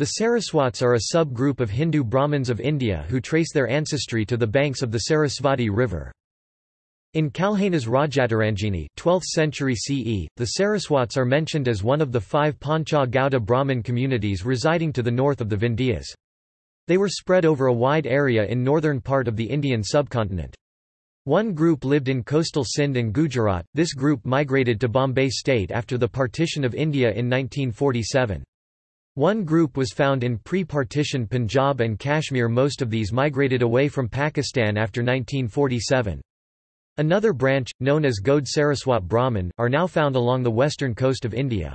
The Saraswats are a sub-group of Hindu Brahmins of India who trace their ancestry to the banks of the Sarasvati River. In Kalhana's Rajatarangini 12th century CE, the Saraswats are mentioned as one of the five Pancha Gauda Brahmin communities residing to the north of the Vindhyas. They were spread over a wide area in northern part of the Indian subcontinent. One group lived in coastal Sindh and Gujarat, this group migrated to Bombay state after the partition of India in 1947. One group was found in pre-partition Punjab and Kashmir most of these migrated away from Pakistan after 1947. Another branch, known as Gaud Saraswat Brahmin, are now found along the western coast of India.